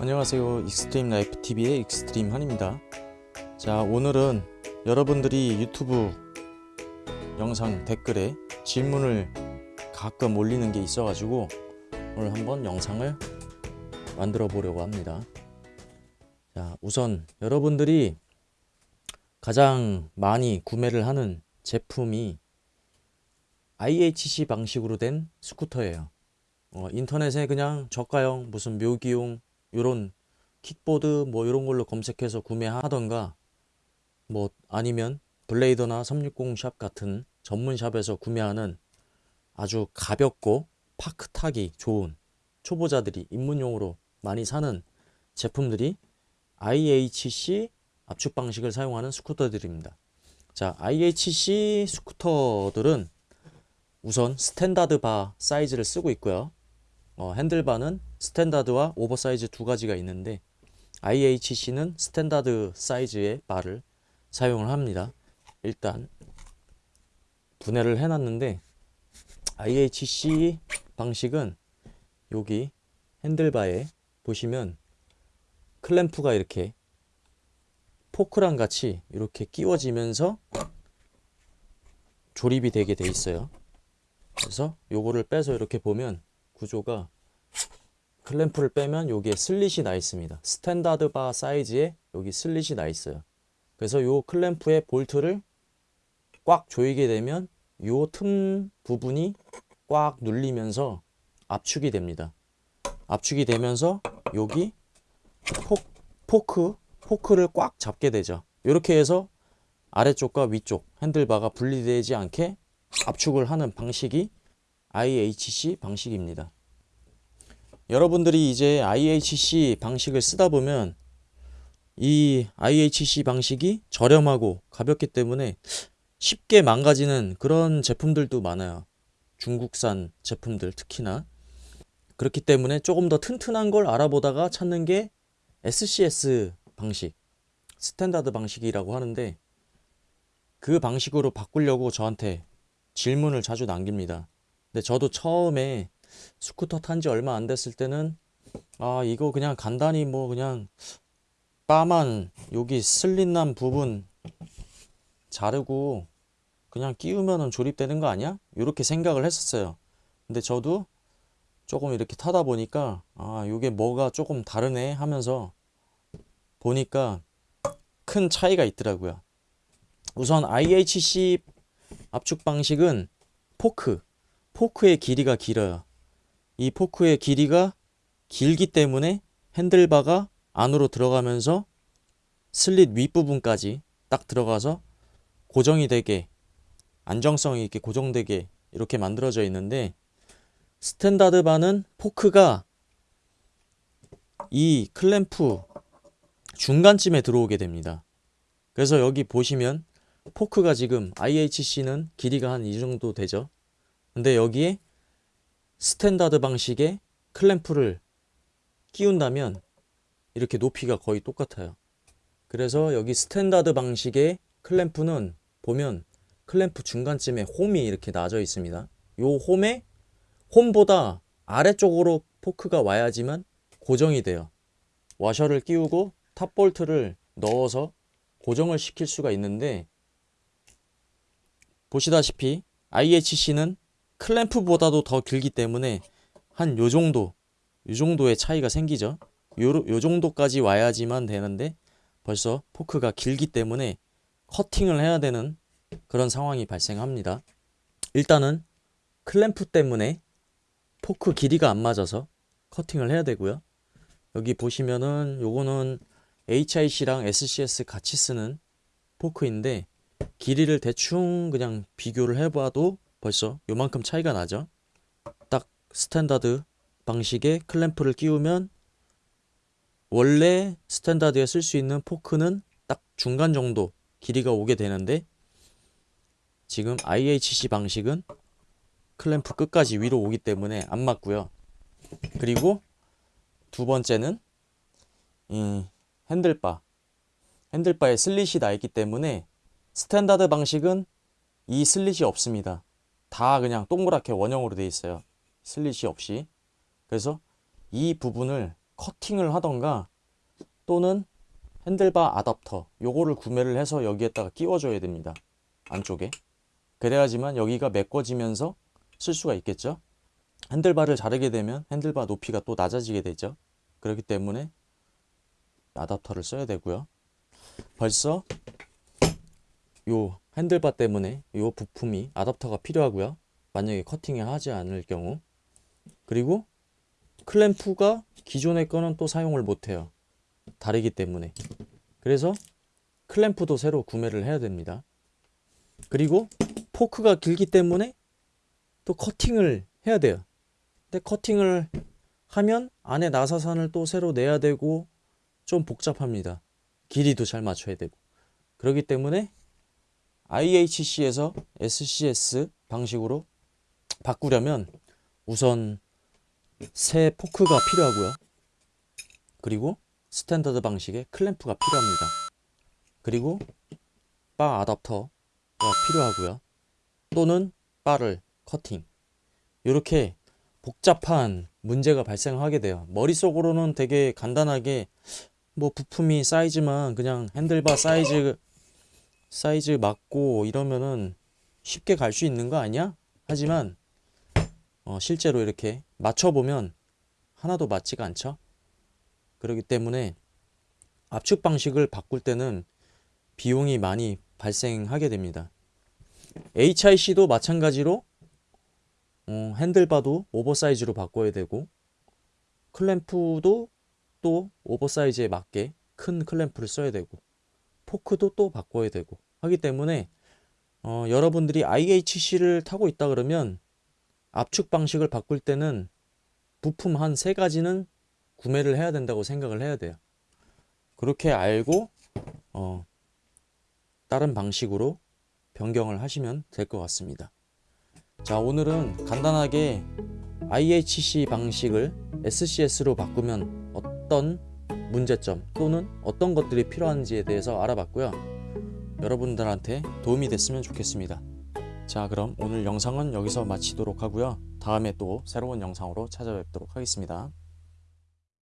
안녕하세요. 익스트림 라이프 TV의 익스트림 한입니다. 자 오늘은 여러분들이 유튜브 영상 댓글에 질문을 가끔 올리는 게 있어 가지고 오늘 한번 영상을 만들어 보려고 합니다. 자 우선 여러분들이 가장 많이 구매를 하는 제품이 IHC 방식으로 된 스쿠터예요. 어, 인터넷에 그냥 저가형 무슨 묘기용 요런 킥보드 뭐 이런 걸로 검색해서 구매하던가 뭐 아니면 블레이더나 360샵 같은 전문 샵에서 구매하는 아주 가볍고 파크 타기 좋은 초보자들이 입문용으로 많이 사는 제품들이 IHC 압축 방식을 사용하는 스쿠터들입니다. 자, IHC 스쿠터들은 우선 스탠다드 바 사이즈를 쓰고 있고요. 어, 핸들바는 스탠다드와 오버사이즈 두 가지가 있는데 IHC는 스탠다드 사이즈의 바를 사용을 합니다. 일단 분해를 해놨는데 IHC 방식은 여기 핸들바에 보시면 클램프가 이렇게 포크랑 같이 이렇게 끼워지면서 조립이 되게 돼 있어요. 그래서 요거를 빼서 이렇게 보면 구조가 클램프를 빼면 여기에 슬릿이 나 있습니다. 스탠다드 바 사이즈에 여기 슬릿이 나 있어요. 그래서 요 클램프의 볼트를 꽉 조이게 되면 요 틈 부분이 꽉 눌리면서 압축이 됩니다. 압축이 되면서 여기 포, 포크, 포크를 꽉 잡게 되죠. 이렇게 해서 아래쪽과 위쪽 핸들바가 분리되지 않게 압축을 하는 방식이 IHC 방식입니다. 여러분들이 이제 IHC 방식을 쓰다 보면 이 IHC 방식이 저렴하고 가볍기 때문에 쉽게 망가지는 그런 제품들도 많아요. 중국산 제품들 특히나. 그렇기 때문에 조금 더 튼튼한 걸 알아보다가 찾는 게 SCS 방식, 스탠다드 방식이라고 하는데 그 방식으로 바꾸려고 저한테 질문을 자주 남깁니다. 근데 저도 처음에 스쿠터 탄 지 얼마 안 됐을 때는 아 이거 그냥 간단히 뭐 그냥 바만 여기 슬릿난 부분 자르고 그냥 끼우면은 조립되는 거 아니야? 이렇게 생각을 했었어요. 근데 저도 조금 이렇게 타다 보니까 아 이게 뭐가 조금 다르네 하면서 보니까 큰 차이가 있더라고요. 우선 IHC 압축 방식은 포크, 포크의 길이가 길어요. 이 포크의 길이가 길기 때문에 핸들바가 안으로 들어가면서 슬릿 윗부분까지 딱 들어가서 고정이 되게 안정성이 있게 고정되게 이렇게 만들어져 있는데 스탠다드 바는 포크가 이 클램프 중간쯤에 들어오게 됩니다. 그래서 여기 보시면 포크가 지금 IHC는 길이가 한 이 정도 되죠. 근데 여기에 스탠다드 방식의 클램프를 끼운다면 이렇게 높이가 거의 똑같아요. 그래서 여기 스탠다드 방식의 클램프는 보면 클램프 중간쯤에 홈이 이렇게 나져 있습니다. 요 홈에 홈보다 아래쪽으로 포크가 와야지만 고정이 돼요. 와셔를 끼우고 top 볼트를 넣어서 고정을 시킬 수가 있는데 보시다시피 IHC는 클램프보다도 더 길기 때문에 한 요 정도 요 정도의 차이가 생기죠. 요, 요 정도까지 와야지만 되는데 벌써 포크가 길기 때문에 커팅을 해야 되는 그런 상황이 발생합니다. 일단은 클램프 때문에 포크 길이가 안 맞아서 커팅을 해야 되고요. 여기 보시면은 요거는 HIC랑 SCS 같이 쓰는 포크인데 길이를 대충 그냥 비교를 해봐도 벌써 요만큼 차이가 나죠. 딱 스탠다드 방식의 클램프를 끼우면 원래 스탠다드에 쓸 수 있는 포크는 딱 중간 정도 길이가 오게 되는데 지금 IHC 방식은 클램프 끝까지 위로 오기 때문에 안 맞고요. 그리고 두 번째는 이 핸들바 핸들바에 슬릿이 나 있기 때문에 스탠다드 방식은 이 슬릿이 없습니다. 다 그냥 동그랗게 원형으로 되어 있어요. 슬릿이 없이. 그래서 이 부분을 커팅을 하던가 또는 핸들바 아답터 요거를 구매를 해서 여기에다가 끼워줘야 됩니다. 안쪽에. 그래야지만 여기가 메꿔지면서 쓸 수가 있겠죠. 핸들바를 자르게 되면 핸들바 높이가 또 낮아지게 되죠. 그렇기 때문에 아답터를 써야 되고요. 벌써 요 핸들바 때문에 요 부품이 아답터가 필요하고요. 만약에 커팅을 하지 않을 경우 그리고 클램프가 기존의 거는 또 사용을 못해요. 다르기 때문에 그래서 클램프도 새로 구매를 해야 됩니다. 그리고 포크가 길기 때문에 또 커팅을 해야 돼요. 근데 커팅을 하면 안에 나사산을 또 새로 내야 되고 좀 복잡합니다. 길이도 잘 맞춰야 되고 그렇기 때문에 IHC에서 SCS 방식으로 바꾸려면 우선 새 포크가 필요하고요. 그리고 스탠다드 방식의 클램프가 필요합니다. 그리고 바 아답터가 필요하고요. 또는 바를 커팅. 이렇게 복잡한 문제가 발생하게 돼요. 머릿속으로는 되게 간단하게 뭐 부품이 사이즈만 그냥 핸들바 사이즈 사이즈 맞고 이러면은 쉽게 갈 수 있는 거 아니야? 하지만 어, 실제로 이렇게 맞춰보면 하나도 맞지가 않죠. 그렇기 때문에 압축 방식을 바꿀 때는 비용이 많이 발생하게 됩니다. HIC도 마찬가지로 어, 핸들바도 oversize로 바꿔야 되고 클램프도 또 oversize에 맞게 큰 클램프를 써야 되고 포크도 또 바꿔야 되고 하기 때문에 어, 여러분들이 IHC를 타고 있다 그러면 압축 방식을 바꿀 때는 부품 한 세 가지는 구매를 해야 된다고 생각을 해야 돼요. 그렇게 알고 어, 다른 방식으로 변경을 하시면 될 것 같습니다. 자, 오늘은 간단하게 IHC 방식을 SCS로 바꾸면 어떤 문제점 또는 어떤 것들이 필요한지에 대해서 알아봤고요. 여러분들한테 도움이 됐으면 좋겠습니다. 자, 그럼 오늘 영상은 여기서 마치도록 하고요. 다음에 또 새로운 영상으로 찾아뵙도록 하겠습니다.